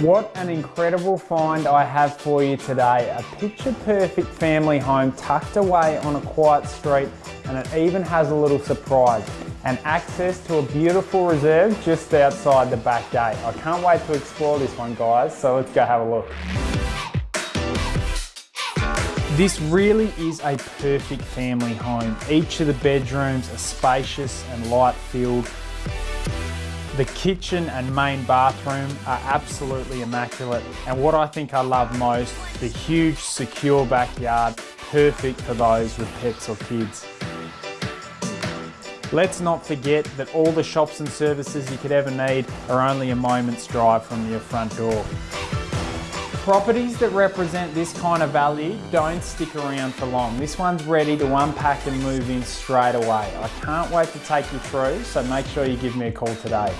What an incredible find I have for you today. A picture perfect family home tucked away on a quiet street and it even has a little surprise and access to a beautiful reserve just outside the back gate. I can't wait to explore this one guys, so let's go have a look. This really is a perfect family home. Each of the bedrooms are spacious and light filled the kitchen and main bathroom are absolutely immaculate. And what I think I love most, the huge secure backyard, perfect for those with pets or kids. Let's not forget that all the shops and services you could ever need are only a moment's drive from your front door. Properties that represent this kind of value don't stick around for long. This one's ready to unpack and move in straight away. I can't wait to take you through, so make sure you give me a call today.